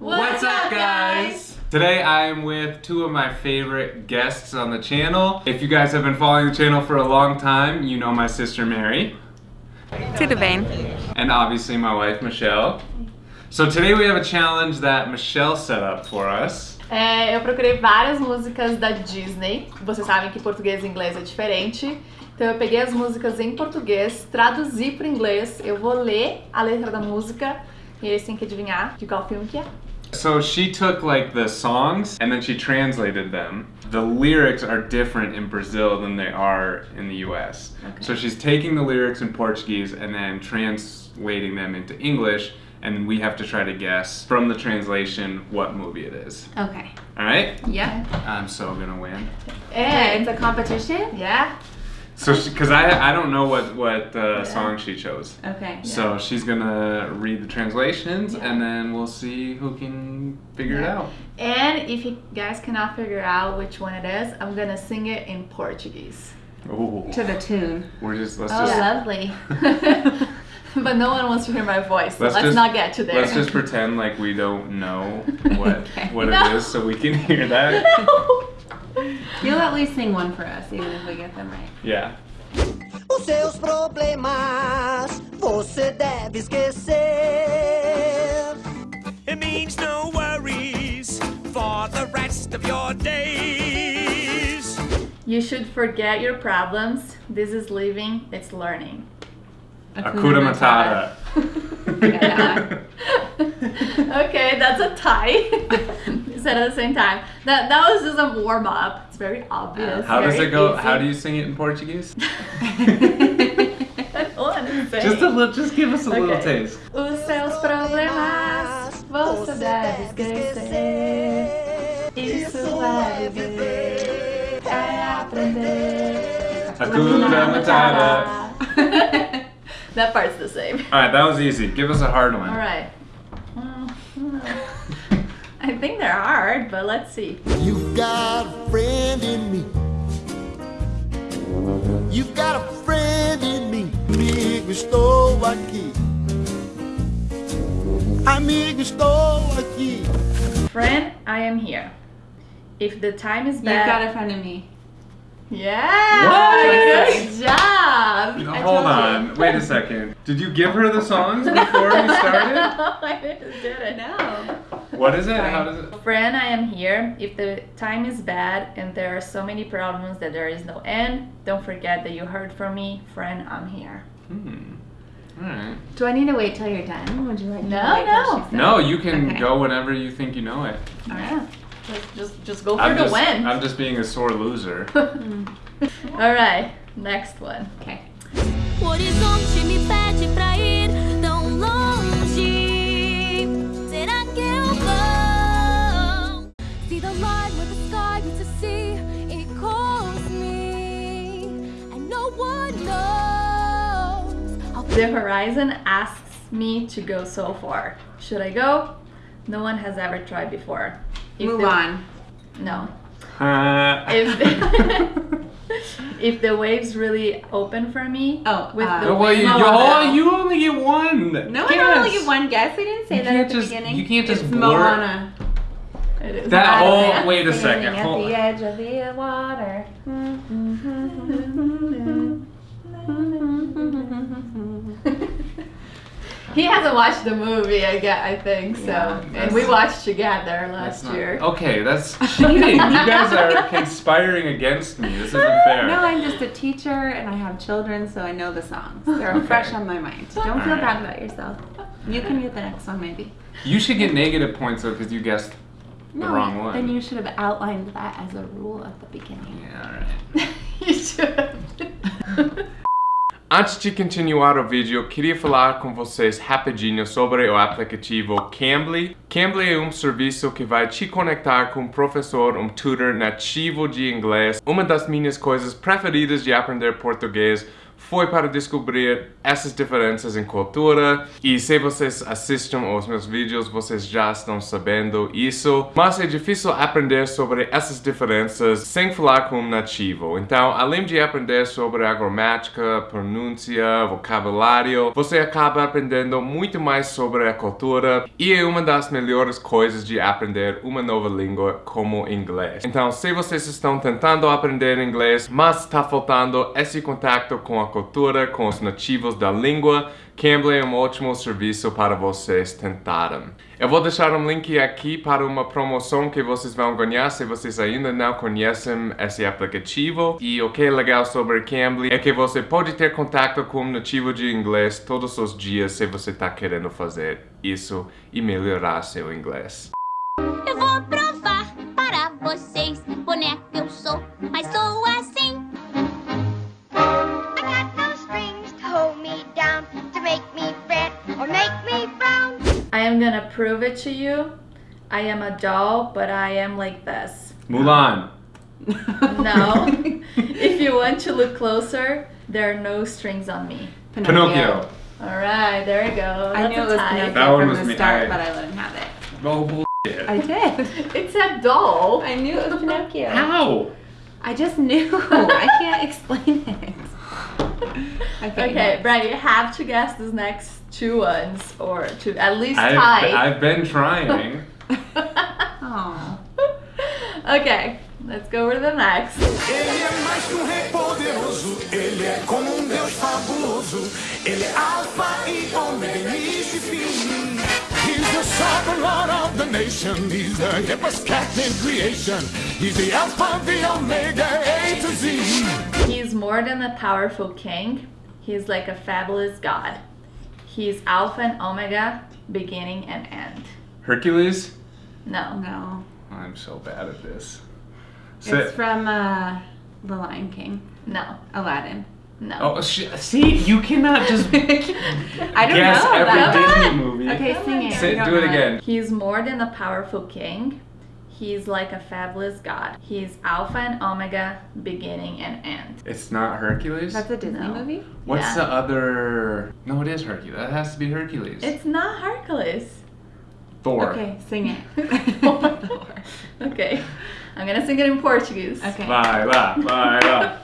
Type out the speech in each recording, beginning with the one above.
What's up, guys? Today I am with two of my favorite guests on the channel. If you guys have been following the channel for a long time, you know my sister Mary. Tudo bem. And obviously my wife Michelle. So today we have a challenge that Michelle set up for us. É, eu procurei várias músicas da Disney. Vocês sabem que português e inglês é diferente. Então eu peguei as músicas em português, traduzi para inglês. Eu vou ler a letra da música e eles têm que adivinhar de qual filme que é. So she took like the songs and then she translated them. The lyrics are different in Brazil than they are in the US. Okay. So she's taking the lyrics in Portuguese and then translating them into English and we have to try to guess from the translation what movie it is. Okay. All right? Yeah. I'm so gonna win. Yeah, É, it's a competition? yeah. So because I I don't know what what uh, song she chose. Okay. So she's gonna read the translations Yeah. and then we'll see who can figure it out. And if you guys cannot figure out which one it is, I'm gonna sing it in Portuguese. Ooh. To the tune. We're just let's Oh, just lovely. but no one wants to hear my voice, so Let's let's, just- not get to there. let's just pretend like we don't know what Okay. what it No. is so we can hear that. You'll at least sing one for us, even if we get them right. Yeah. Os seus problemas você deve esquecer. It means no worries for the rest of your days. You should forget your problems. This is living, it's learning. Hakuna Matata. Okay, that's a tie. you said at the same time. That that was just a warm up. It's very obvious. How does it go? easy. How do you sing it in Portuguese? I don't understand. just a little just give us a little taste. Os seus problemas você deve esquecer. Isso vai viver, é aprender. Hakuna Matata. that part's the same. Alright, that was easy. Give us a hard one. All right. Well, I think they're hard, but let's see. You've got a friend in me. You've got a friend in me. Amigo, estou aqui. Amigo, estou aqui. Friend, I am here. If the time is You've bad. got a friend in me. Yeah! What? Good job! You know, I hold told you. on. Wait a second. Did you give her the songs before we started? no, I didn't did it. No. What is it? How does it? Friend, I am here. If the time is bad and there are so many problems that there is no end, don't forget that you heard from me. Friend, I'm here. Hmm. Alright. Do I need to wait till you're done? Would you like No, to wait till no. No, you can Okay. go whenever you think you know it. Yeah. Just, just, just go for I'm the just, win. I'm just being a sore loser. All right, next one. Okay. O horizonte me pede pra The horizon asks me to go so far. Should I go? No one has ever tried before. If Move the- on. No. Uh, If the, if the waves really open for me, Oh, with uh, the well, you, you, Moana. oh, you only get one. No, I don't only get one guess. I didn't say You that can't at the just- beginning. you can't just it's blurt- Moana. It is That not whole wait a Sailing second. At Hold the on. edge of the water. He hasn't watched the movie, I get, I think so. Yeah, and we watched together last not- year. Okay, that's cheating. you guys are conspiring against me. This isn't fair. No, I'm just a teacher and I have children, so I know the songs. They're fresh on my mind. Don't feel Alright. bad about yourself. You can get the next one, maybe. You should get negative points though because you guessed the wrong one. then you should have outlined that as a rule at the beginning. Yeah, alright. you should. Antes de continuar o vídeo, eu queria falar com vocês rapidinho sobre o aplicativo Cambly. Cambly é um serviço que vai te conectar com um professor, um tutor nativo de inglês. Uma das minhas coisas preferidas de aprender português foi para descobrir essas diferenças em cultura. E se vocês assistem aos meus vídeos, vocês já estão sabendo isso. Mas é difícil aprender sobre essas diferenças sem falar com um nativo. Então, além de aprender sobre a gramática, pronúncia, vocabulário, você acaba aprendendo muito mais sobre a cultura e é uma das melhores coisas de aprender uma nova língua como inglês. Então, se vocês estão tentando aprender inglês, mas está faltando esse contato com a cultura, com os nativos da língua, Cambly é um ótimo serviço para vocês tentarem. Eu vou deixar um link aqui para uma promoção que vocês vão ganhar se vocês ainda não conhecem esse aplicativo. E o que é legal sobre Cambly é que você pode ter contato com um nativo de inglês todos os dias se você está querendo fazer isso e melhorar seu inglês. Gonna prove it to you. I am a doll, but I am like this. Mulan. No. if you want to look closer, there are no strings on me. Pinocchio. Alright, there we go. I That's knew it was tie. Pinocchio That one from was the me- start, I- but I let him have it. Oh, bullshit. I did. It's a doll. I knew it was Pinocchio. How? I just knew. I can't explain it. Okay. Okay, next. Brian, you have to guess these next two ones, or to at least I've, tie. I've been trying. Oh. okay, let's go over to the next. Ele é mais que um rei poderoso, ele é como um deus fabuloso. Ele é alfa e ômega, início e fim. He's the sovereign lord of the nation, he's the hippest cat in creation. He's the alpha, the omega, A to Z. He's more than a powerful king. He's like a fabulous god. He's Alpha and Omega, beginning and end. Hercules? No. No. I'm so bad at this. It's from uh, The Lion King. No. Aladdin. No. Oh, sh- see, you cannot just I don't guess know. every that. Disney movie. Okay, sing it. Sit, I don't do it know again. He's more than a powerful king. He's like a fabulous god. He's Alpha and Omega, beginning and end. It's not Hercules? That's a Disney No. movie? What's Yeah. the other? No, it is Hercules. That has to be Hercules. It's not Hercules. Thor. Okay, sing it. okay, I'm gonna sing it in Portuguese. Okay. Vai lá, vai lá.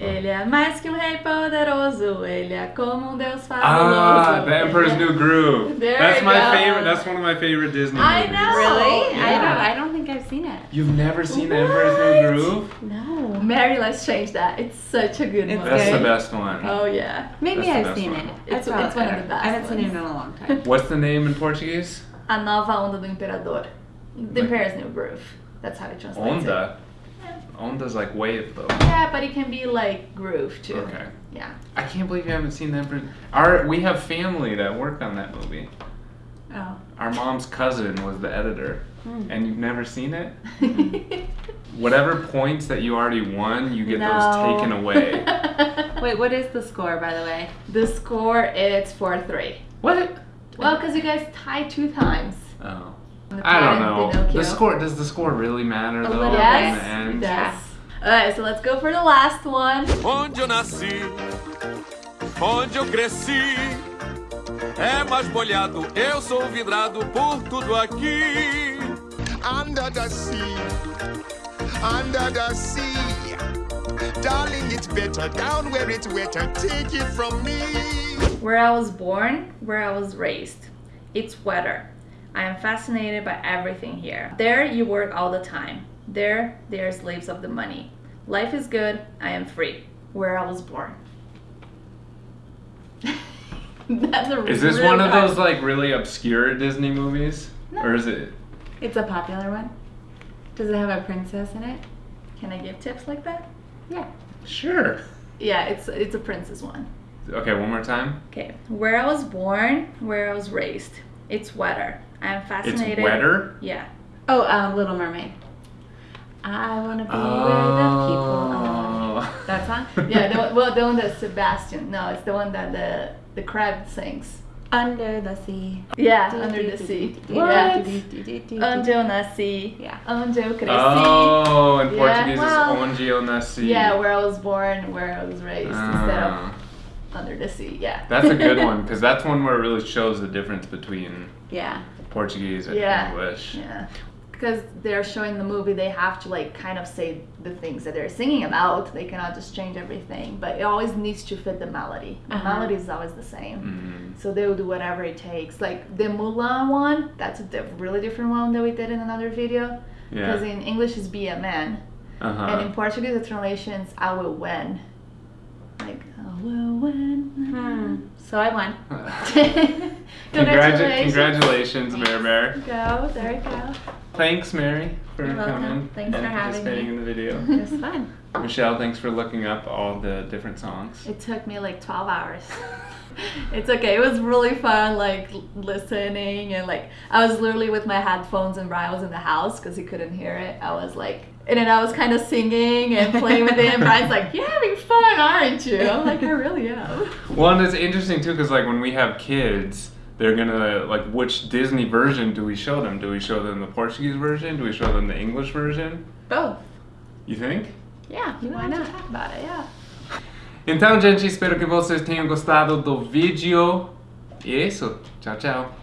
Ele é mais que um rei poderoso, ele é como um deus fabuloso. Ah, The Emperor's New Groove. There that's my go. favorite. That's one of my favorite Disney I movies. know. Really? I Yeah. don't. I don't think I've seen it. You've never seen The Emperor's New Groove? No, Mary, let's change that. It's such a good movie. It's one. That's the best one. Oh yeah, Maybe That's I've seen one. it. It's- That's it's one of the best I haven't seen it in a long time. What's the name in Portuguese? a nova onda do imperador. The Emperor's New Groove. That's how it translates. It. Onda. Onda's like wave though. Yeah, but it can be like groove too. Okay. Yeah. I can't believe you haven't seen Emperor's. Our we have family that worked on that movie. Oh. Our mom's cousin was the editor, Hmm. and you've never seen it. Whatever points that you already won, you get No. those taken away. Wait, what is the score, by the way? The score is four three. what? Well, because you guys tied two times. Oh. The I don't know. Pinocchio. The score does the score really matter though little in Yes, the end? does. Alright, so let's go for the last one. Onde eu nasci, onde eu cresci, é mais molhado. Eu sou vidrado por tudo aqui. Under the sea, under the sea. Darling, it's better down where it's wetter. Take it from me. Where I was born, where I was raised. It's weather. I am fascinated by everything here. There, you work all the time. There, they are slaves of the money. Life is good, I am free. Where I was born. That's a Is this really one of those like really obscure Disney movies? Or is it? It's a popular one. Does it have a princess in it? Can I give tips like that? Yeah. Sure. Yeah, it's it's a princess one. Okay, one more time. Okay, where I was born, where I was raised. It's weather. I am It's fascinated. wetter. Yeah. Oh, um, Little Mermaid. I wanna be where the people are. Oh. That song? Yeah, the, well, the one that Sebastian. No, it's the one that the the crab sings. Under the sea. Yeah, under the sea. Yeah. Onde eu nasci. Yeah. Onde eu cresci. Oh, in Yeah, Portuguese well, it's onde eu nasci. Yeah, where I was born, where I was raised, instead of Ah, under the sea. Yeah. that's a good one because that's one where it really shows the difference between Yeah. Portuguese and Yeah. English. Yeah. Because they're showing the movie, they have to like kind of say the things that they're singing about. They cannot just change everything, but it always needs to fit the melody. The Uh-huh. melody is always the same. Mm. So they will do whatever it takes. Like the Mulan one, that's a diff- really different one that we did in another video. Because Yeah. in English is be a man, Uh-huh. and in Portuguese the translation is I will win. Like I will win. Hmm. So I won. Congratu- congratulations, Mare Bear. Go, there you go. Thanks, Mary, for You're welcome. coming Thanks and for having participating me. in the video. It was fun. Michelle, thanks for looking up all the different songs. It took me like 12 hours. it's okay. It was really fun, like listening and like I was literally with my headphones and Brian was in the house because he couldn't hear it. I was like, and then I was kind of singing and playing with him. Brian's like, "You're having fun, aren't you?" I'm like, "I really am." Well, and it's interesting too, because like when we have kids, they're gonna like which Disney version do we show them? Do we show them the Portuguese version? Do we show them the English version? Both. You think? Yeah. You Why want to not? talk about it? Yeah. Então, gente, espero que vocês tenham gostado do vídeo. E é isso. Tchau, tchau.